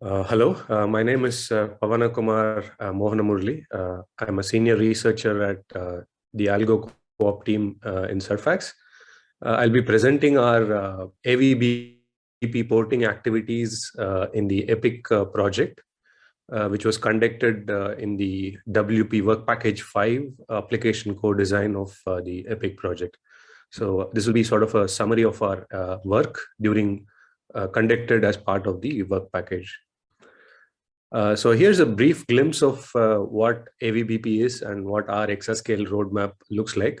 Uh, hello, uh, my name is uh, Pavana Kumar uh, Mohanamuraly. Uh, I'm a senior researcher at uh, the Algo Co-op team in CERFACS. I'll be presenting our AVBP porting activities in the EPEEC project, which was conducted in the WP Work Package 5 application co-design of the EPEEC project. So this will be sort of a summary of our work during conducted as part of the work package. Uh, so here's a brief glimpse of uh, what AVBP is and what our exascale roadmap looks like.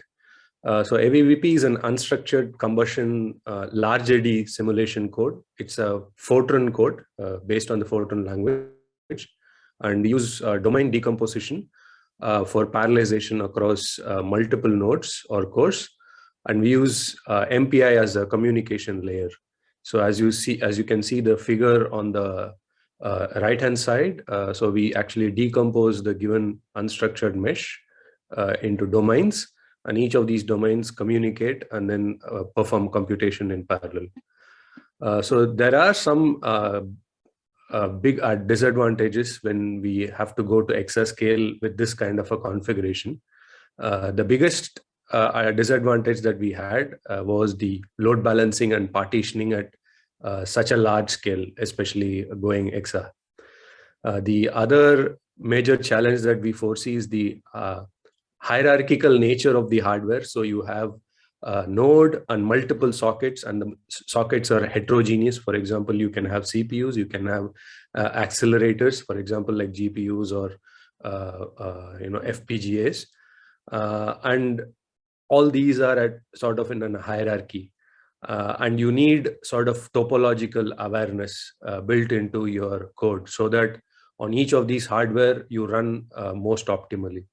Uh, so AVBP is an unstructured combustion uh, large eddy simulation code. It's a Fortran code uh, based on the Fortran language and use domain decomposition for parallelization across multiple nodes or cores. And we use MPI as a communication layer. So as you see, as you can see the figure on the uh, right hand side. Uh, so we actually decompose the given unstructured mesh uh, into domains and each of these domains communicate and then uh, perform computation in parallel. Uh, so there are some uh, big disadvantages when we have to go to exascale with this kind of a configuration. the biggest disadvantage that we had was the load balancing and partitioning at such a large scale, especially going EXA. Uh, the other major challenge that we foresee is the uh, hierarchical nature of the hardware. So you have a node and multiple sockets and the sockets are heterogeneous. For example, you can have CPUs, you can have uh, accelerators, for example, like GPUs or uh, uh, you know FPGAs. and all these are at sort of in a hierarchy uh, and you need sort of topological awareness uh, built into your code so that on each of these hardware you run uh, most optimally.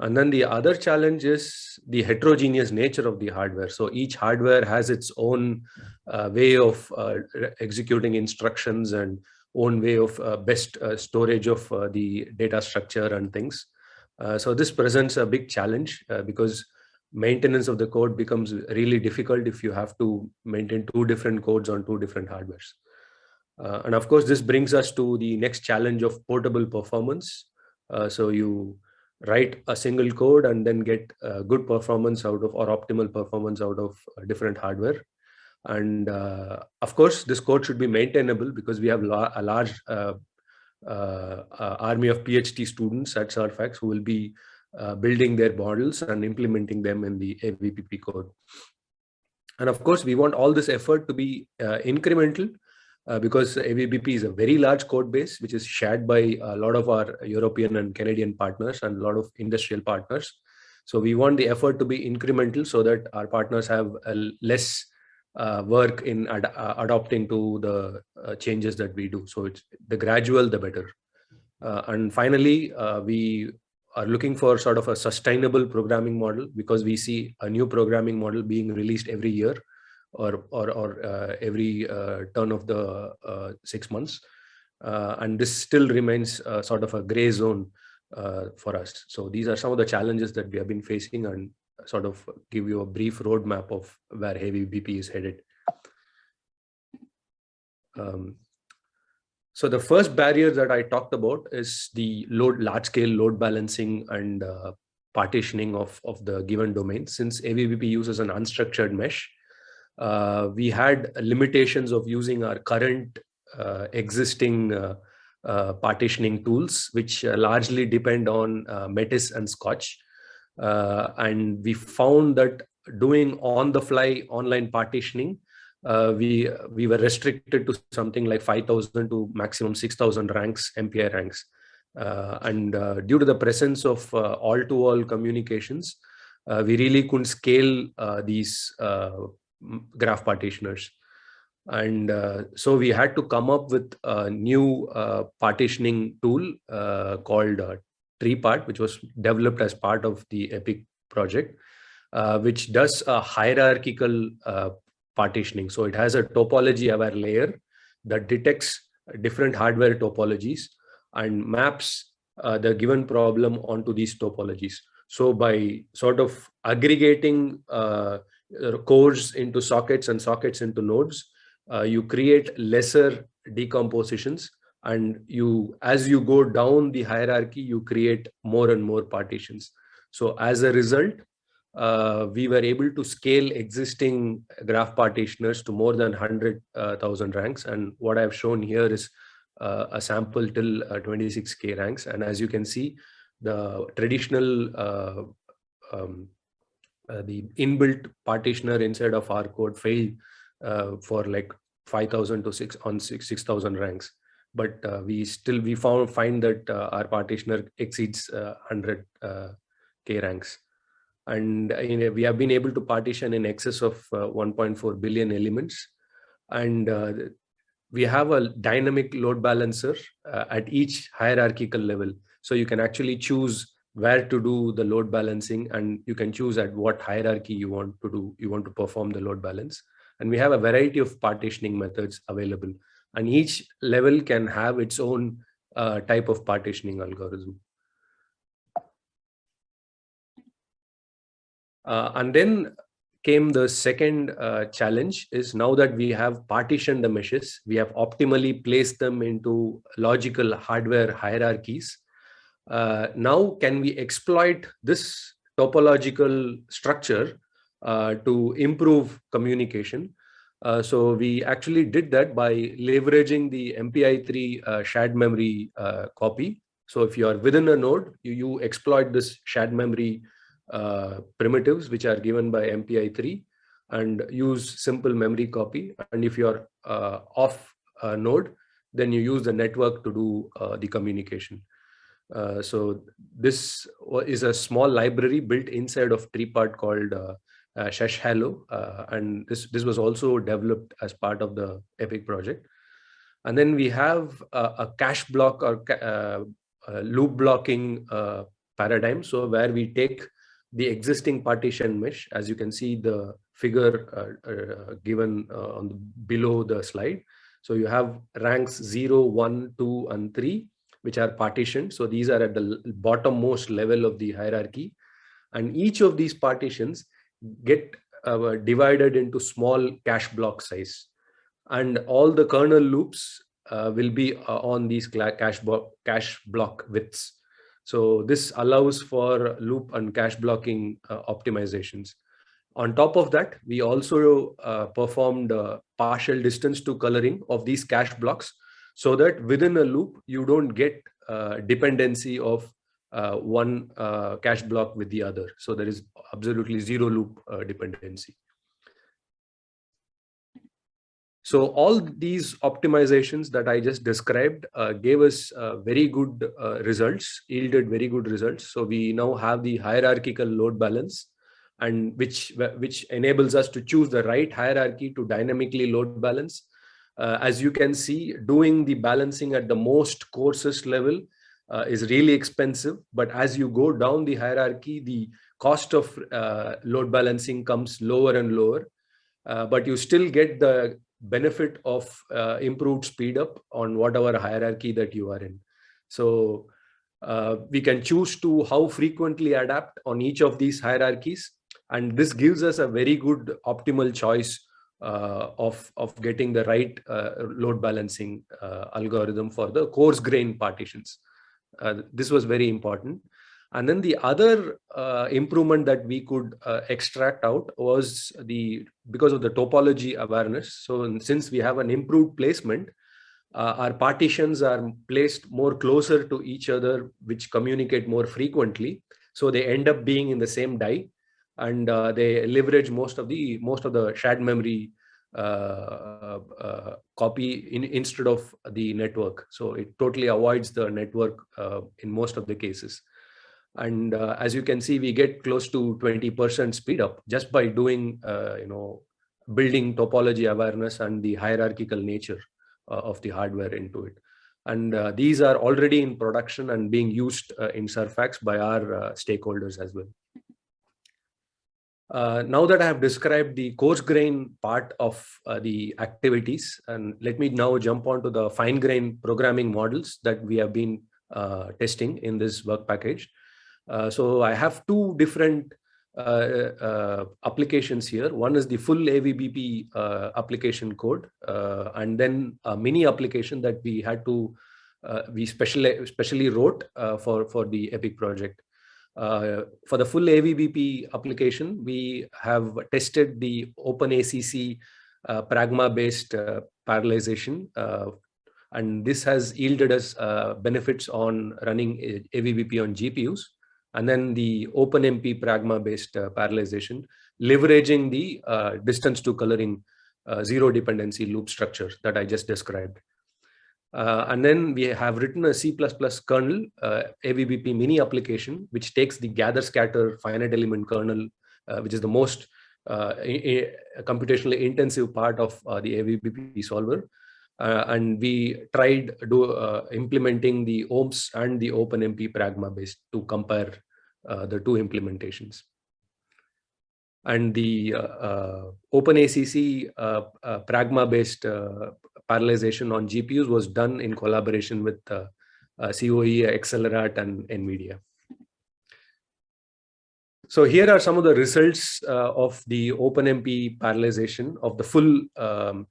And then the other challenge is the heterogeneous nature of the hardware. So each hardware has its own uh, way of uh, executing instructions and own way of uh, best storage of the data structure and things. So this presents a big challenge because maintenance of the code becomes really difficult if you have to maintain two different codes on two different hardwares. Uh, and of course, this brings us to the next challenge of portable performance. Uh, so you write a single code and then get uh, good performance out of or optimal performance out of uh, different hardware. And uh, of course, this code should be maintainable because we have a large uh, army of PhD students at CERFACS who will be uh, building their models and implementing them in the AVBP code. And of course, we want all this effort to be uh, incremental uh, because AVBP is a very large code base, which is shared by a lot of our European and Canadian partners and a lot of industrial partners. So we want the effort to be incremental so that our partners have less uh, work in ad uh, adopting to the uh, changes that we do. So it's the gradual, the better. and finally, we are looking for sort of a sustainable programming model because we see a new programming model being released every year or or, or uh, every uh, turn of the uh, six months. Uh, and this still remains uh, sort of a gray zone uh, for us. So these are some of the challenges that we have been facing and sort of give you a brief roadmap of where AVBP is headed. Um, so the first barrier that I talked about is the load, large scale load balancing and uh, partitioning of, of the given domain. Since AVBP uses an unstructured mesh, uh, we had limitations of using our current uh, existing uh, uh, partitioning tools, which uh, largely depend on Metis and Scotch. and we found that doing on the fly online partitioning uh, we we were restricted to something like 5000 to maximum 6000 ranks mpi ranks. Uh, and uh, due to the presence of uh, all to all communications uh, we really couldn't scale uh, these graph partitioners. And so we had to come up with a new partitioning tool called TreePart which was developed as part of the EPEEC project which does a hierarchical partitioning. So it has a topology aware layer that detects different hardware topologies and maps uh, the given problem onto these topologies. So by sort of aggregating uh, cores into sockets and sockets into nodes, uh, you create lesser decompositions And you, as you go down the hierarchy, you create more and more partitions. So as a result, uh, we were able to scale existing graph partitioners to more than 100,000 uh, ranks. And what I've shown here is uh, a sample till 26K uh, ranks. And as you can see, the traditional uh, um, uh, the inbuilt partitioner inside of our code failed for like 5,000 to 6 on 6,000 6, ranks. But we still we found find that our partitioner exceeds 100 K ranks and know, we have been able to partition in excess of uh, 1.4 billion elements. And uh, we have a dynamic load balancer uh, at each hierarchical level. So you can actually choose where to do the load balancing and you can choose at what hierarchy you want to do you want to perform the load balance. And we have a variety of partitioning methods available. And each level can have its own uh, type of partitioning algorithm and then came the second uh, challenge is now that we have partitioned the meshes, we have optimally placed them into logical hardware hierarchies. Uh, now, can we exploit this topological structure uh, to improve communication? Uh, so we actually did that by leveraging the MPI3 uh, shared memory copy. So if you are within a node, you, you exploit this shared memory uh, primitives which are given by MPI3 and use simple memory copy. And if you're uh, off a node, then you use the network to do uh, the communication. Uh, so this is a small library built inside of TreePart called uh, uh, SheshHalo. Uh, and this, this was also developed as part of the EPEEC project. And then we have a, a cache block or ca loop blocking paradigm. So where we take the existing partition mesh, as you can see the figure uh, uh, given uh, on the, below the slide. So you have ranks 0, 1, 2, and 3, which are partitioned. So these are at the bottommost level of the hierarchy. And each of these partitions get uh, divided into small cache block size. And all the kernel loops uh, will be uh, on these cache, cache block widths. So this allows for loop and cache blocking uh, optimizations. On top of that, we also uh, performed uh, partial distance to coloring of these cache blocks so that within a loop, you don't get uh, dependency of uh, one cache block with the other. So there is absolutely zero loop dependency. So all these optimizations that I just described uh, gave us uh, very good uh, results, yielded very good results. So we now have the hierarchical load balance and which, which enables us to choose the right hierarchy to dynamically load balance. Uh, as you can see, doing the balancing at the most coarsest level uh, is really expensive. But as you go down the hierarchy, the cost of uh, load balancing comes lower and lower. but you still get the benefit of uh, improved speed up on whatever hierarchy that you are in. So uh, we can choose to how frequently adapt on each of these hierarchies. And this gives us a very good optimal choice uh, of, of getting the right uh, load balancing uh, algorithm for the coarse grain partitions. Uh, this was very important. And then the other uh, improvement that we could uh, extract out was the because of the topology awareness. So since we have an improved placement, uh, our partitions are placed more closer to each other, which communicate more frequently. So they end up being in the same die, and uh, they leverage most of the most of the shared memory uh, uh, copy in, instead of the network. So it totally avoids the network in most of the cases. And uh, as you can see, we get close to 20% speed up just by doing, uh, you know, building topology awareness and the hierarchical nature uh, of the hardware into it. And uh, these are already in production and being used uh, in CERFACS by our stakeholders as well. Uh, now that I have described the coarse grain part of uh, the activities, and let me now jump on to the fine grain programming models that we have been uh, testing in this work package. Uh, so I have two different uh, uh, applications here. One is the full AVBP application code, and then a mini application that we had to we specially specially wrote for for the EPEEC project. Uh, for the full AVBP application, we have tested the OpenACC uh, Pragma-based uh, parallelization, and this has yielded us benefits on running AVBP on GPUs and then the OpenMP Pragma based uh, parallelization, leveraging the uh, distance to coloring uh, zero dependency loop structure that I just described. Uh, and then we have written a C++ kernel, uh, AVBP mini application, which takes the gather scatter finite element kernel, uh, which is the most computationally intensive part of the AVBP solver. And we tried do, implementing the OmpSs and the OpenMP Pragma based to compare uh, the two implementations. And the uh, uh, OpenACC Pragma-based parallelization on GPUs was done in collaboration with COE, EXCELLERAT, and NVIDIA. So here are some of the results uh, of the OpenMP parallelization of the full um,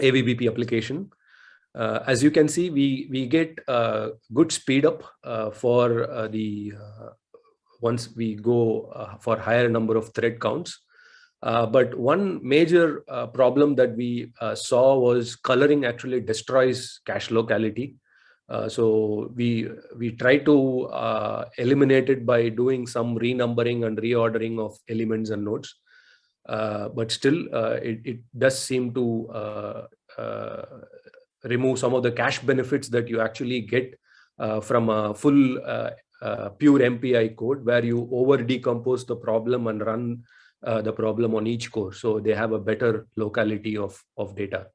AVBP application. Uh, as you can see, we, we get uh, good speed up for the once we go uh, for higher number of thread counts. Uh, but one major uh, problem that we uh, saw was coloring actually destroys cache locality. Uh, so we we try to uh, eliminate it by doing some renumbering and reordering of elements and nodes. But still, it, it does seem to remove some of the cache benefits that you actually get from a full uh, pure MPI code where you over decompose the problem and run uh, the problem on each core. So they have a better locality of, of data.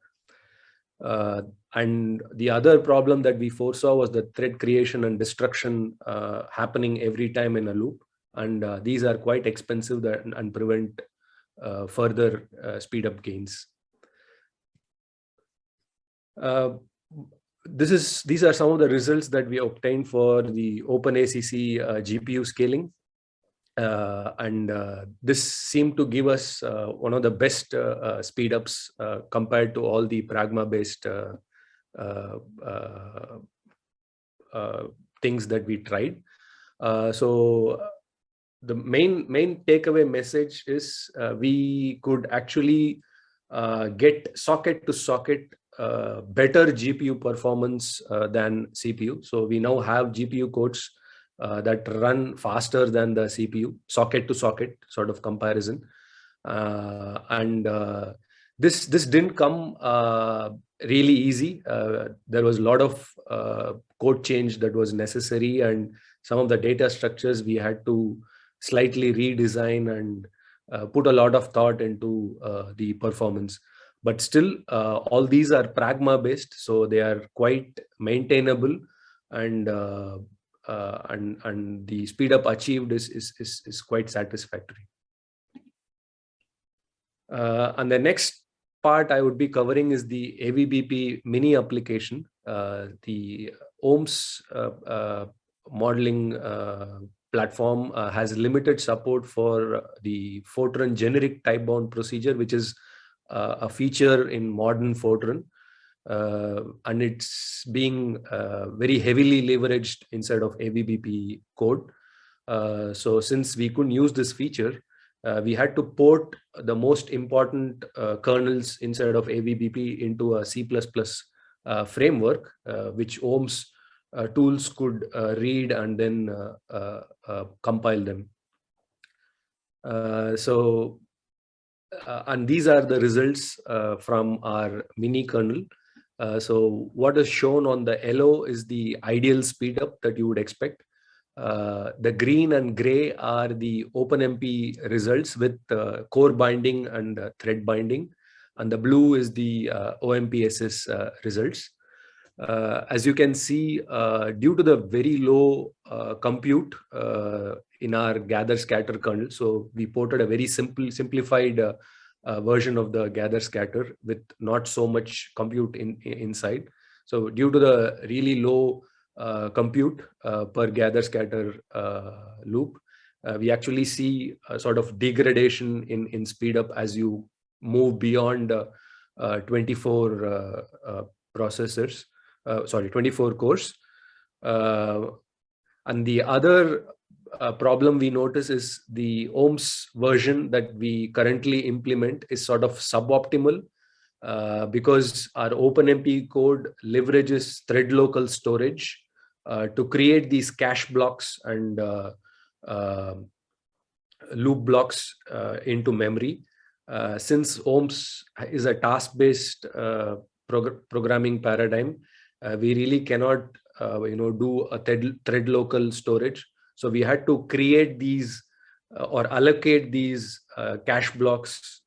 Uh, and the other problem that we foresaw was the thread creation and destruction uh, happening every time in a loop. And uh, these are quite expensive that, and prevent uh, further speed up gains this is these are some of the results that we obtained for the OpenACC uh, GPU scaling. Uh, and uh, this seemed to give us uh, one of the best uh, uh, speed ups compared to all the Pragma based things that we tried. so the main main takeaway message is we could actually get socket to socket uh, better GPU performance uh, than CPU. So we now have GPU codes uh, that run faster than the CPU, socket to socket sort of comparison. Uh, and uh, this this didn't come uh, really easy. there was a lot of code change that was necessary, and some of the data structures we had to slightly redesign and put a lot of thought into the performance. But still uh, all these are pragma based so they are quite maintainable and uh, uh, and and the speed up achieved is is is, is quite satisfactory. Uh, and the next part i would be covering is the avbp mini application uh, the OmpSs uh, modeling platform uh, has limited support for uh, the fortran generic type bound procedure which is uh, a feature in modern Fortran. Uh, and it's being uh, very heavily leveraged inside of AVBP code. Uh, so since we couldn't use this feature, we had to port the most important kernels inside of AVBP into a C++ framework, which OmpSs uh, tools could uh, read and then uh, compile them. so uh, and these are the results uh, from our mini kernel. Uh, so what is shown on the yellow is the ideal speed up that you would expect. Uh, the green and gray are the OpenMP results with uh, core binding and uh, thread binding. And the blue is the OmpSs results. As you can see, due to the very low compute in our gather scatter kernel. So we ported a very simple, simplified uh, uh, version of the gather scatter with not so much compute in, in inside. So due to the really low uh, compute uh, per gather scatter uh, loop, uh, we actually see a sort of degradation in, in speed up as you move beyond uh, uh, 24 uh, uh, sorry, 24 cores. and the other problem we notice is the OmpSs version that we currently implement is sort of suboptimal uh, because our OpenMP code leverages thread local storage uh, to create these cache blocks and uh, um, loop blocks uh, into memory. Uh, since OmpSs is a task-based prog programming paradigm, we really cannot, you know, do a thread, thread local storage. So we had to create these or allocate these cache blocks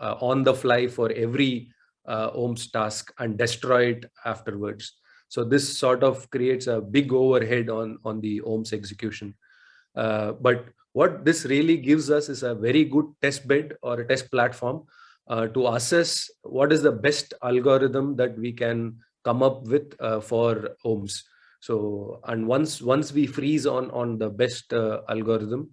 uh, on the fly for every uh, OmpSs task and destroy it afterwards. So this sort of creates a big overhead on, on the OmpSs execution. Uh, but what this really gives us is a very good test bed or a test platform uh, to assess what is the best algorithm that we can come up with uh, for OmpSs. So, and once once we freeze on on the best uh, algorithm,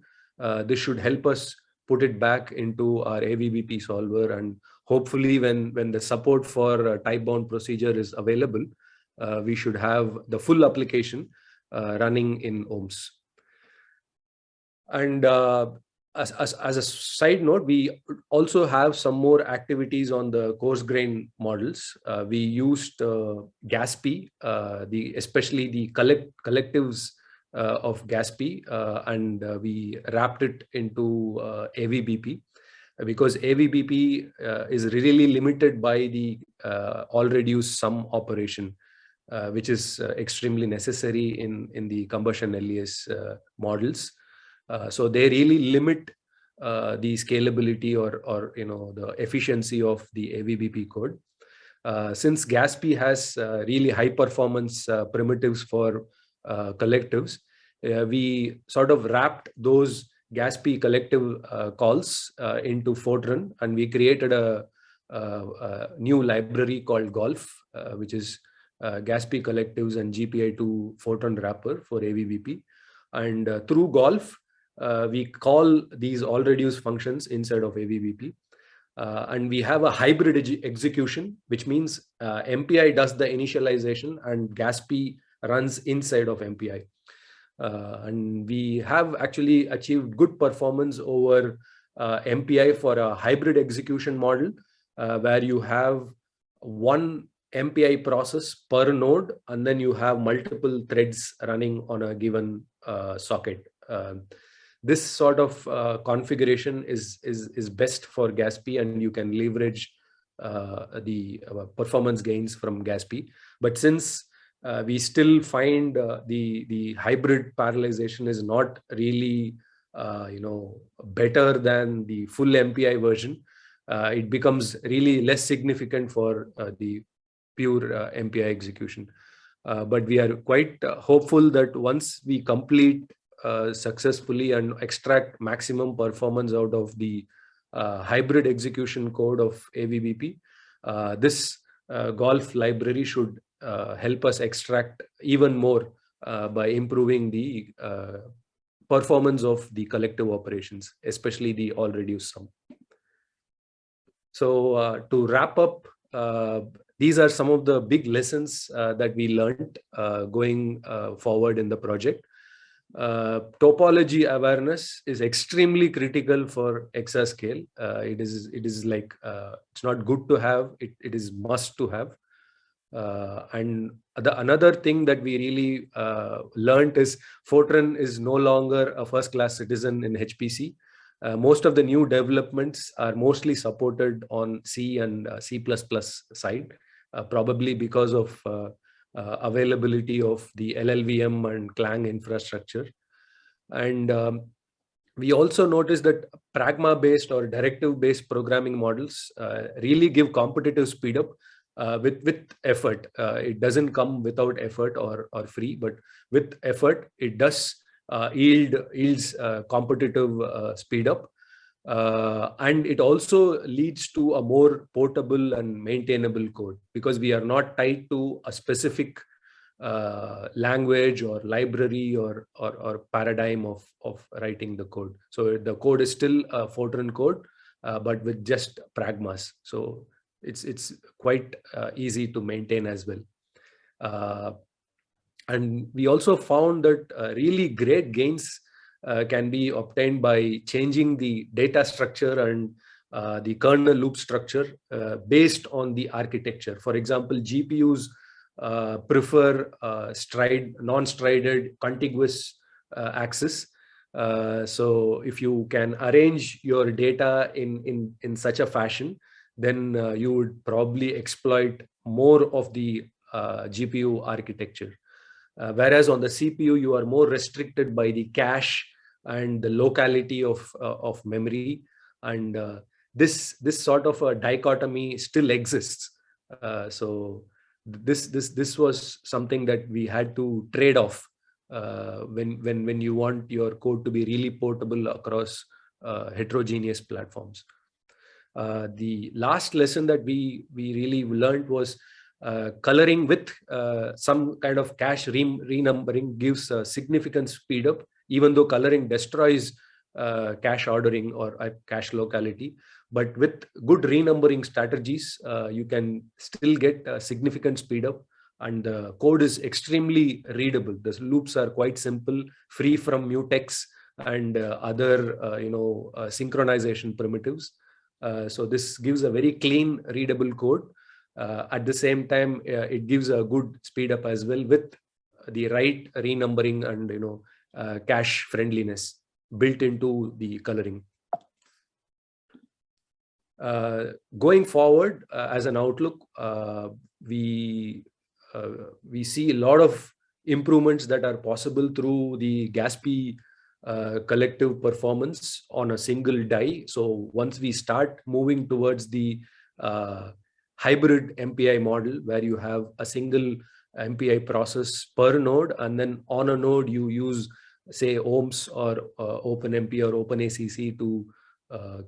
this should help us put it back into our AVBP solver and hopefully when, when the support for type bound procedure is available, uh, we should have the full application uh, running in OmpSs. And uh, as, as, as, a side note, we also have some more activities on the coarse grain models. Uh, we used uh, GASP, uh, the, especially the collect, collectives uh, of GASP uh, and uh, we wrapped it into AVBP because AVBP is really limited by the all reduced sum operation. Which is extremely necessary in, in the combustion LES models. So they really limit the scalability or, or you know the efficiency of the AVBP code. since GASP has really high performance primitives for uh, collectives, uh, we sort of wrapped those GASP collective uh, calls into Fortran and we created a, a, a new library called Golf, which is uh, GASP collectives and GPI2 Fortran wrapper for AVBP. And uh, through Golf, uh, we call these all reduce functions inside of AVBP. Uh, and we have a hybrid execution, which means uh, MPI does the initialization and GASP runs inside of MPI. Uh, and we have actually achieved good performance over uh, MPI for a hybrid execution model uh, where you have one MPI process per node and then you have multiple threads running on a given socket. This sort of uh, configuration is, is, is best for GASP and you can leverage uh, the performance gains from GASP. But since uh, we still find uh, the the hybrid parallelization is not really uh, you know better than the full MPI version. Uh, it becomes really less significant for uh, the pure uh, MPI execution. but we are quite hopeful that once we complete successfully and extract maximum performance out of the hybrid execution code of AVBP, this golf library should uh, help us extract even more uh, by improving the uh, performance of the collective operations, especially the all reduced sum. So uh, to wrap up, uh, these are some of the big lessons uh, that we learned going forward in the project. Topology awareness is extremely critical for exascale. it is it is like uh, it's not good to have it, it is must to have uh, and the another thing that we really uh, learned is Fortran is no longer a first class citizen in HPC. Uh, most of the new developments are mostly supported on C and uh, C++ side, uh, probably because of uh, availability of the LLVM and Clang infrastructure. And um, we also noticed that pragma based or directive based programming models really give competitive speed up uh, with with effort. Uh, it doesn't come without effort or or free, but with effort, it does uh, yield yields uh, competitive uh, speed up, uh, and it also leads to a more portable and maintainable code because we are not tied to a specific uh, language or library or, or, or paradigm of of writing the code. So the code is still a Fortran code, uh, but with just pragmas. So it's it's quite uh, easy to maintain as well. Uh, and we also found that uh, really great gains uh, can be obtained by changing the data structure and uh, the kernel loop structure uh, based on the architecture. For example, GPUs uh, prefer uh, stride, non-strided contiguous access. so if you can arrange your data in, in, in such a fashion, then you would probably exploit more of the GPU architecture. Uh, whereas on the CPU, you are more restricted by the cache and the locality of, uh, of memory. And uh, this, this sort of a dichotomy still exists. Uh, so this, this, this was something that we had to trade off uh, when, when, when you want your code to be really portable across uh, heterogeneous platforms. the last lesson that we, we really learned was coloring with uh, some kind of cache re renumbering gives a significant speed up, even though coloring destroys uh, cache ordering or uh, cache locality. But with good renumbering strategies, uh, you can still get a significant speed up and the code is extremely readable. The loops are quite simple, free from mutex and other you know synchronization primitives. so this gives a very clean readable code uh, at the same time, uh, it gives a good speed up as well with the right renumbering and you know uh, cache friendliness built into the coloring. Uh, going forward uh, as an outlook, uh, we we see a lot of improvements that are possible through the GASPI collective performance on a single die. So once we start moving towards the hybrid MPI model where you have a single MPI process per node and then on a node you use say OmpSs or uh, OpenMP or OpenACC to uh,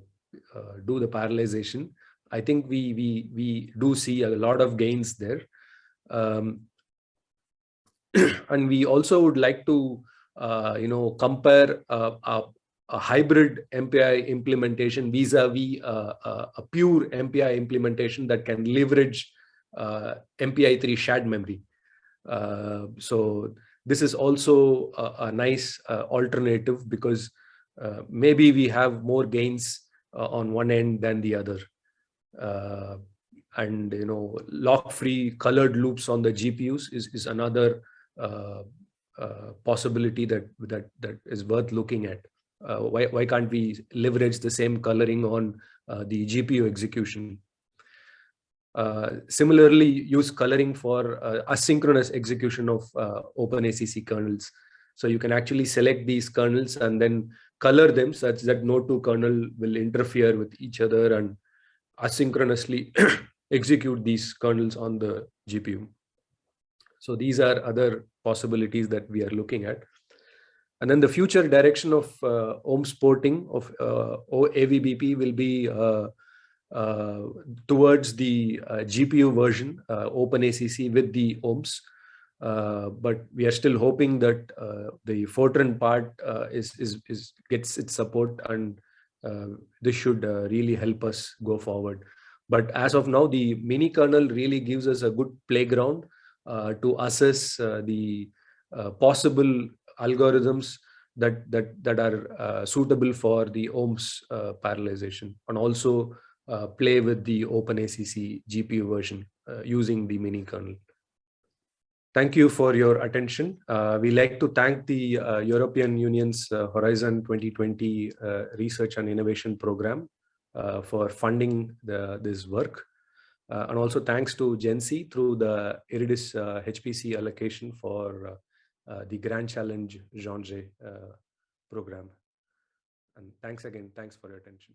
uh, do the parallelization. I think we we we do see a lot of gains there, um, and we also would like to uh, you know compare uh, a, a hybrid MPI implementation vis-a-vis -vis, uh, uh, a pure MPI implementation that can leverage uh, MPI3 shared memory. Uh, so this is also a, a nice uh, alternative because uh, maybe we have more gains on one end than the other. and you know, lock-free colored loops on the GPUs is, is another possibility that that that is worth looking at. Uh, why, why can't we leverage the same coloring on uh, the GPU execution? Uh, similarly, use coloring for uh, asynchronous execution of uh, OpenACC kernels. So you can actually select these kernels and then color them such that no two kernel will interfere with each other and asynchronously execute these kernels on the GPU. So these are other possibilities that we are looking at. And then the future direction of uh, OmpSs porting of uh, AVBP will be uh, uh, towards the uh, GPU version, uh, OpenACC with the OmpSs. Uh, but we are still hoping that the Fortran part is, is, is gets its support and this should really help us go forward. But as of now, the mini kernel really gives us a good playground to assess the possible algorithms that that that are uh, suitable for the OmpSs uh, parallelization and also uh, play with the OpenACC GPU version uh, using the mini kernel. Thank you for your attention. Uh, we like to thank the uh, European Union's Horizon 2020 Research and Innovation Program for funding the, this work. and also thanks to GENCI through the IDRIS HPC allocation for the Grand Challenge Jean uh, program. And thanks again. Thanks for your attention.